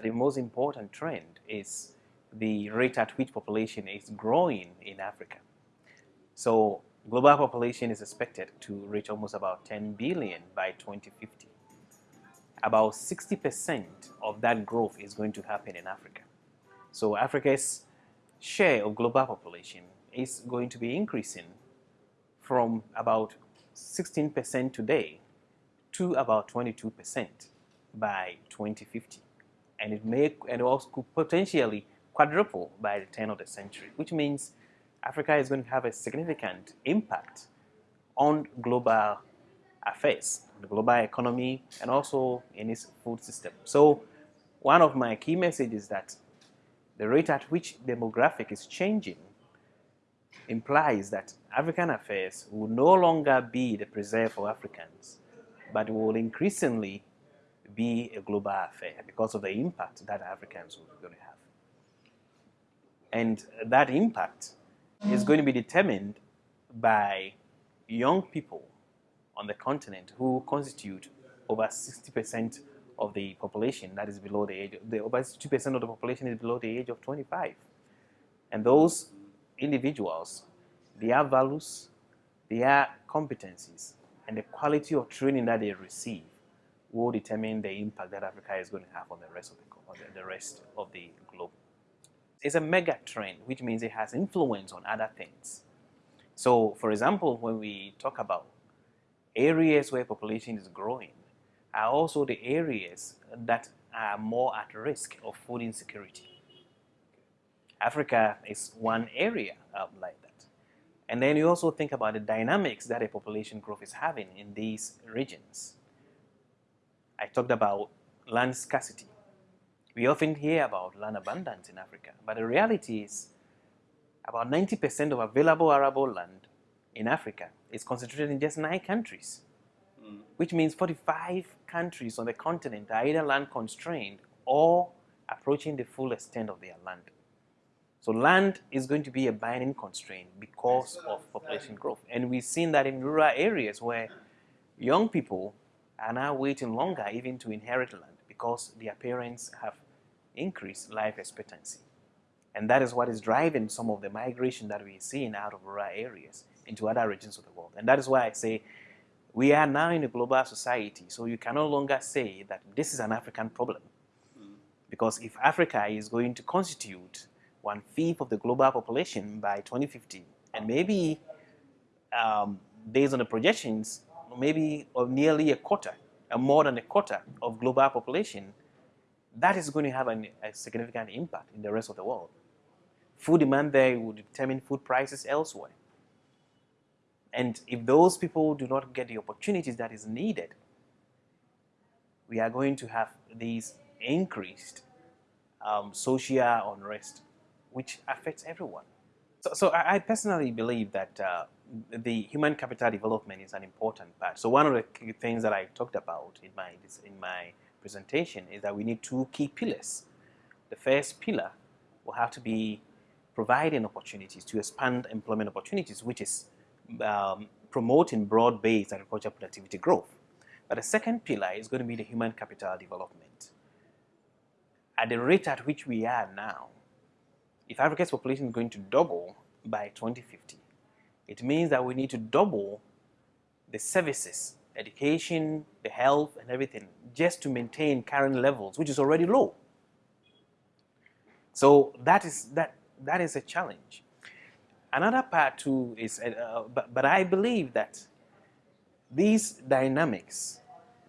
The most important trend is the rate at which population is growing in Africa. So global population is expected to reach almost about 10 billion by 2050. About 60% of that growth is going to happen in Africa. So Africa's share of global population is going to be increasing from about 16% today to about 22% by 2050. And it may and also could potentially quadruple by the turn of the century, which means Africa is going to have a significant impact on global affairs, the global economy, and also in its food system. So one of my key messages is that the rate at which demographic is changing implies that African affairs will no longer be the preserve for Africans, but will increasingly be a global affair because of the impact that Africans be going to have. And that impact is going to be determined by young people on the continent who constitute over 60% of the population that is below the age, the, over 60% of the population is below the age of 25. And those individuals, their values, their competencies, and the quality of training that they receive will determine the impact that Africa is going to have on the rest of the, the rest of the globe. It's a mega trend, which means it has influence on other things. So, for example, when we talk about areas where population is growing, are also the areas that are more at risk of food insecurity. Africa is one area um, like that. And then you also think about the dynamics that a population growth is having in these regions. I talked about land scarcity. We often hear about land abundance in Africa, but the reality is about 90% of available arable land in Africa is concentrated in just nine countries, mm. which means 45 countries on the continent are either land constrained or approaching the full extent of their land. So land is going to be a binding constraint because of population growth. And we've seen that in rural areas where young people are now waiting longer even to inherit land because their parents have increased life expectancy. And that is what is driving some of the migration that we're seeing out of rural areas into other regions of the world. And that is why I say we are now in a global society, so you can no longer say that this is an African problem. Mm. Because if Africa is going to constitute one-fifth of the global population by 2050, and maybe um, based on the projections, maybe of nearly a quarter, or more than a quarter of global population, that is going to have an, a significant impact in the rest of the world. Food demand there will determine food prices elsewhere. And if those people do not get the opportunities that is needed, we are going to have these increased um, social unrest, which affects everyone. So, so I personally believe that uh, the human capital development is an important part. So one of the things that I talked about in my, in my presentation is that we need two key pillars. The first pillar will have to be providing opportunities to expand employment opportunities, which is um, promoting broad-based agricultural productivity growth. But the second pillar is going to be the human capital development. At the rate at which we are now, if Africa's population is going to double by 2050, it means that we need to double the services, education, the health, and everything, just to maintain current levels, which is already low. So that is, that, that is a challenge. Another part too is, uh, but, but I believe that these dynamics,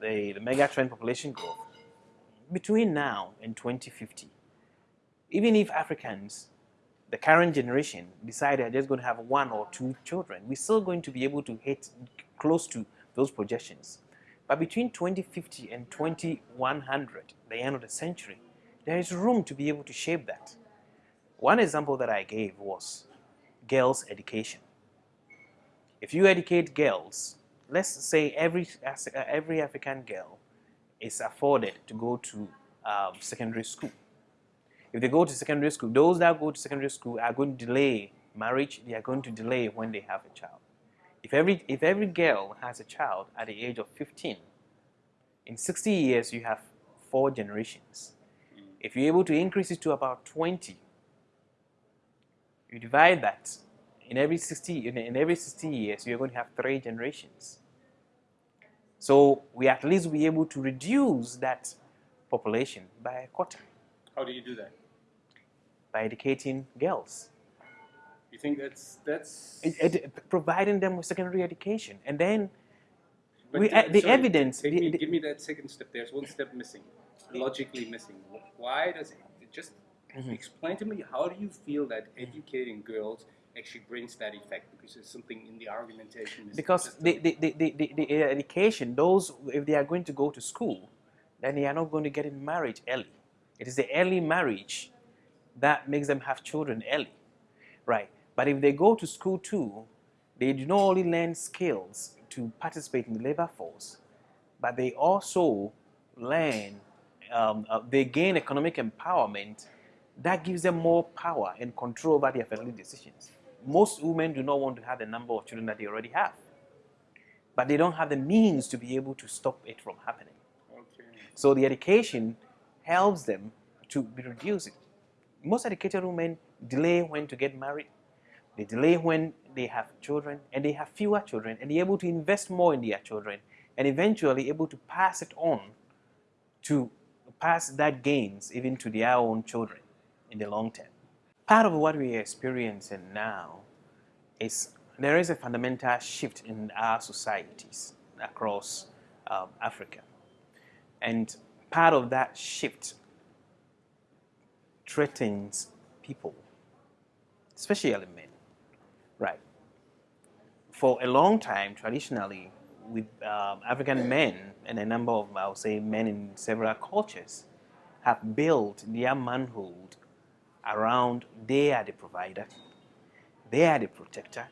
the, the mega trend population growth, between now and 2050, even if Africans, the current generation, decide they're just going to have one or two children, we're still going to be able to hit close to those projections. But between 2050 and 2100, the end of the century, there is room to be able to shape that. One example that I gave was girls' education. If you educate girls, let's say every, every African girl is afforded to go to um, secondary school. If they go to secondary school, those that go to secondary school are going to delay marriage, they are going to delay when they have a child. If every, if every girl has a child at the age of 15, in 60 years you have four generations. If you're able to increase it to about 20, you divide that in every 60 in, in every 60 years, you're going to have three generations. So we at least be able to reduce that population by a quarter. How do you do that? By educating girls. You think that's that's Ed- ed- providing them with secondary education. And then But we, uh, the sorry, evidence, the- me, the- give me that second step. There's one step missing, logically missing. Why does it just Mhm. explain to me? How do you feel that educating girls actually brings that effect? Because there's something in the argumentation. because the, the, the, the, the, the education, those, if they are going to go to school, then they are not going to get in marriage early. It is the early marriage that makes them have children early, right? But if they go to school too, they do not only learn skills to participate in the labor force, but they also learn, um, uh, they gain economic empowerment that gives them more power and control over their family decisions. Most women do not want to have the number of children that they already have, but they don't have the means to be able to stop it from happening. okay. So the education helps them to be reducing. Most educated women delay when to get married. They delay when they have children and they have fewer children and they're able to invest more in their children and eventually able to pass it on to pass that gains even to their own children in the long term. Part of what we are experiencing now is there is a fundamental shift in our societies across um, Africa. And part of that shift threatens people, especially men, right? For a long time, traditionally, with um, African men and a number of, I would say, men in several cultures, have built their manhood around they are the provider, they are the protector,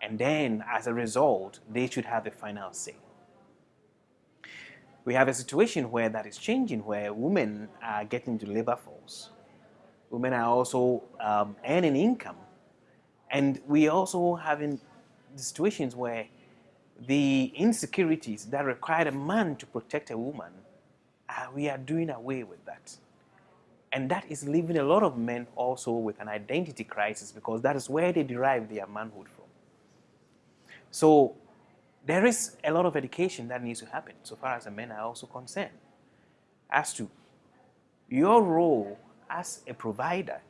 and then as a result, they should have the final say we have a situation where that is changing, where women are getting to labor force. Women are also um, earning income. And we also having situations where the insecurities that required a man to protect a woman, uh, we are doing away with that. And that is leaving a lot of men also with an identity crisis because that is where they derive their manhood from. So there is a lot of education that needs to happen so far as the men are also concerned as to your role as a provider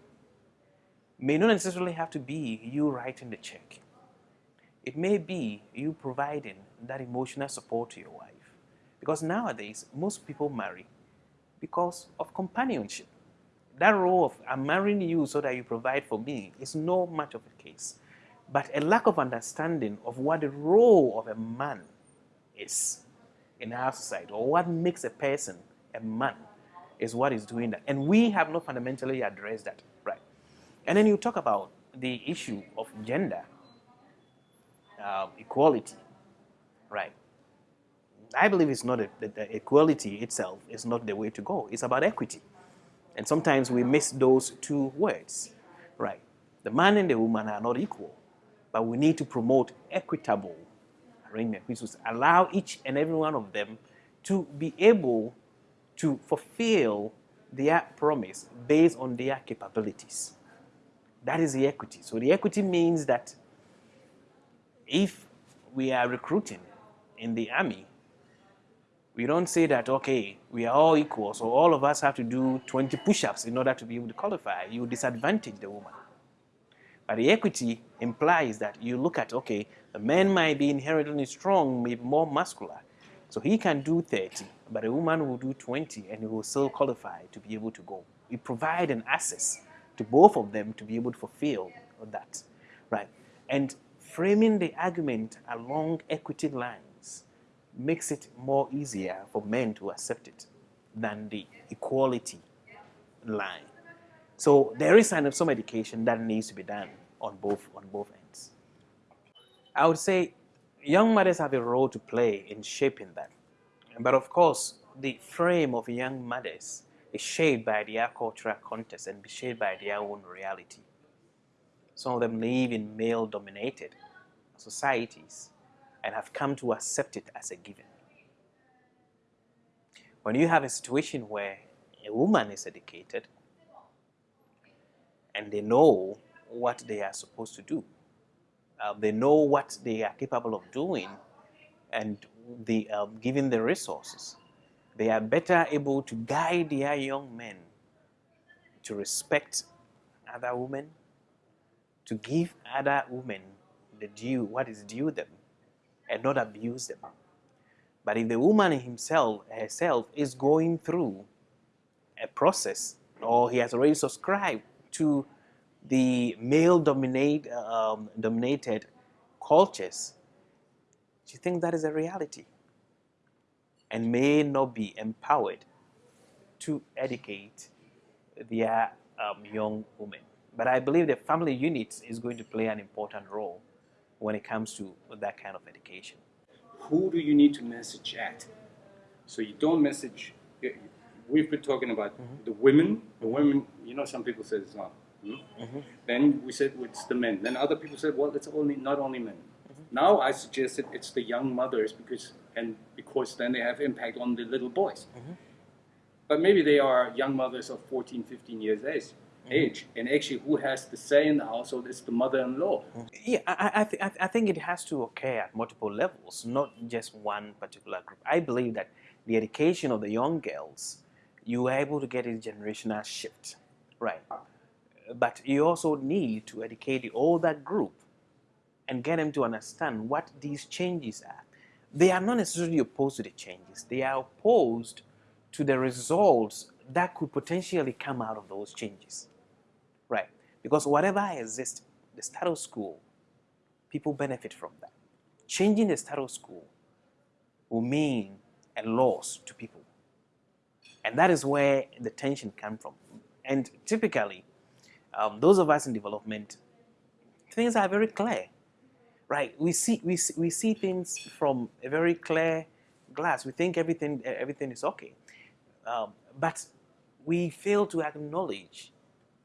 may not necessarily have to be you writing the check. It may be you providing that emotional support to your wife. Because nowadays, most people marry because of companionship. That role of I'm marrying you so that you provide for me is no much of a case but a lack of understanding of what the role of a man is in our society, or what makes a person a man, is what is doing that. And we have not fundamentally addressed that, right? And then you talk about the issue of gender uh, equality, right? I believe it's not a, the, equality itself is not the way to go. It's about equity, and sometimes we miss those two words, right? The man and the woman are not equal but we need to promote equitable arrangement, which will allow each and every one of them to be able to fulfill their promise based on their capabilities. That is the equity. So the equity means that if we are recruiting in the army, we don't say that, okay, we are all equal, so all of us have to do 20 push-ups in order to be able to qualify. You disadvantage the woman. The equity implies that you look at, okay, the man might be inherently strong, maybe more muscular. So he can do 30, but a woman will do 20 and he will still qualify to be able to go. We provide an access to both of them to be able to fulfill that, right? And framing the argument along equity lines makes it more easier for men to accept it than the equality line. So there is some education that needs to be done on both on both ends. I would say young mothers have a role to play in shaping that. But of course, the frame of young mothers is shaped by their cultural context and shaped by their own reality. Some of them live in male dominated societies and have come to accept it as a given. When you have a situation where a woman is educated and they know what they are supposed to do. Uh, they know what they are capable of doing and the, uh, given the resources, they are better able to guide their young men to respect other women, to give other women the due, what is due them, and not abuse them. But if the woman himself, herself, is going through a process, or he has already subscribed to the male dominate, um, dominated cultures, do you think that is a reality? And may not be empowered to educate their um, young women. But I believe the family unit is going to play an important role when it comes to that kind of education. Who do you need to message at? So you don't message. We've been talking about mm -hmm. the women. The women, you know, some people say it's not. Hmm? Mm -hmm. Then we said it's the men. Then other people said, well, it's only not only men. Mm -hmm. Now I suggested it's the young mothers because and because then they have impact on the little boys. Mm-hmm. But maybe they are young mothers of 14, 15 years age. Mm-hmm. Age and actually, who has the say in the household is the mother-in-law. Yeah, I, I, th I think it has to occur at multiple levels, not just one particular group. I believe that the education of the young girls, you are able to get a generational shift, right? But you also need to educate the older group and get them to understand what these changes are. They are not necessarily opposed to the changes. They are opposed to the results that could potentially come out of those changes. Right? Because whatever exists, the status quo, people benefit from that. Changing the status quo will mean a loss to people. And that is where the tension comes from. And typically, um, those of us in development, things are very clear. Right? We see, we, see, we see things from a very clear glass. We think everything, everything is okay. Um, but we fail to acknowledge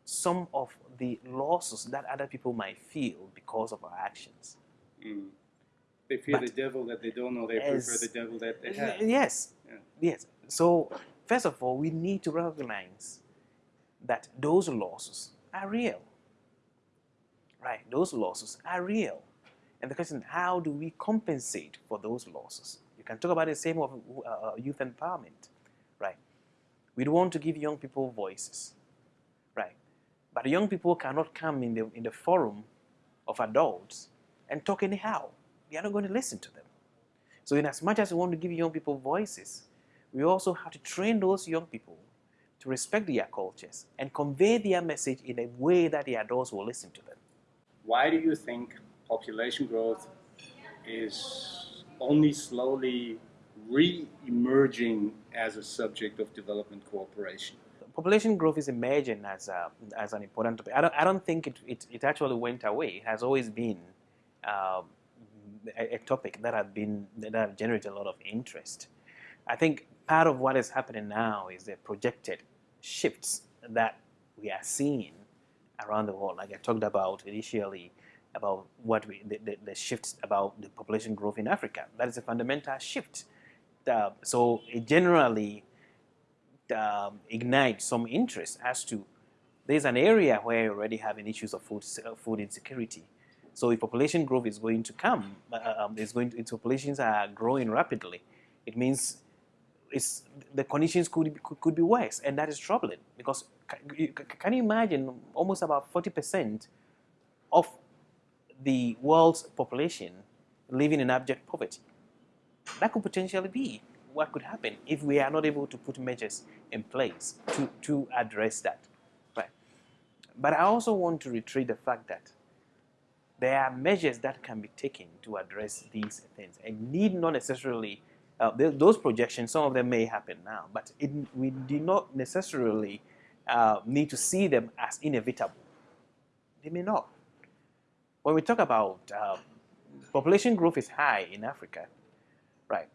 some of the losses that other people might feel because of our actions. Mm. They fear but the devil that they don't know, they as, prefer the devil that they have. Yes, yeah. yes. So, first of all, we need to recognize that those losses are real. Right, those losses are real. And the question, how do we compensate for those losses? You can talk about the same of uh, youth empowerment. Right? We want to give young people voices, right? But young people cannot come in the, in the forum of adults and talk anyhow. They are not going to listen to them. So in as much as we want to give young people voices, we also have to train those young people to respect their cultures and convey their message in a way that the adults will listen to them. Why do you think population growth is only slowly re-emerging as a subject of development cooperation? Population growth is emerging as, a, as an important topic. I don't, I don't think it, it, it actually went away. It has always been um, a, a, topic that has been that have generated a lot of interest. I think part of what is happening now is the projected shifts that we are seeing around the world. Like I talked about initially, about what we the, the, the shifts about the population growth in Africa. That is a fundamental shift uh, so it generally um, ignites some interest as to there's an area where you're already having issues of food, uh, food insecurity. So if population growth is going to come, uh, um, is going to, its populations are growing rapidly, it means the conditions could, could, could be worse, and that is troubling because can you imagine almost about 40% of the world's population living in abject poverty? that could potentially be what could happen if we are not able to put measures in place to, to address that. Right. But I also want to reiterate the fact that there are measures that can be taken to address these things and need not necessarily, uh, those projections, some of them may happen now, but it, we do not necessarily uh, need to see them as inevitable. They may not. When we talk about uh, population growth is high in Africa, Right.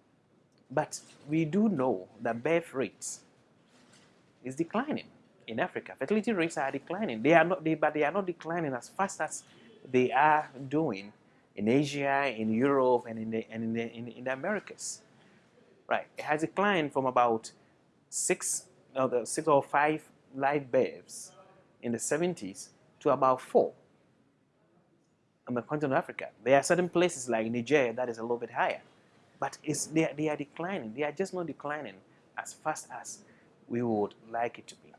But we do know that birth rates is declining in Africa. Fertility rates are declining. They are not, they, but they are not declining as fast as they are doing in Asia, in Europe, and in the, and in the, in, in the Americas. Right. It has declined from about 6 no, the six or five live births in the 70s to about four on the continent of Africa. There are certain places like Niger that is a little bit higher, but it's, they, they are declining. They are just not declining as fast as we would like it to be.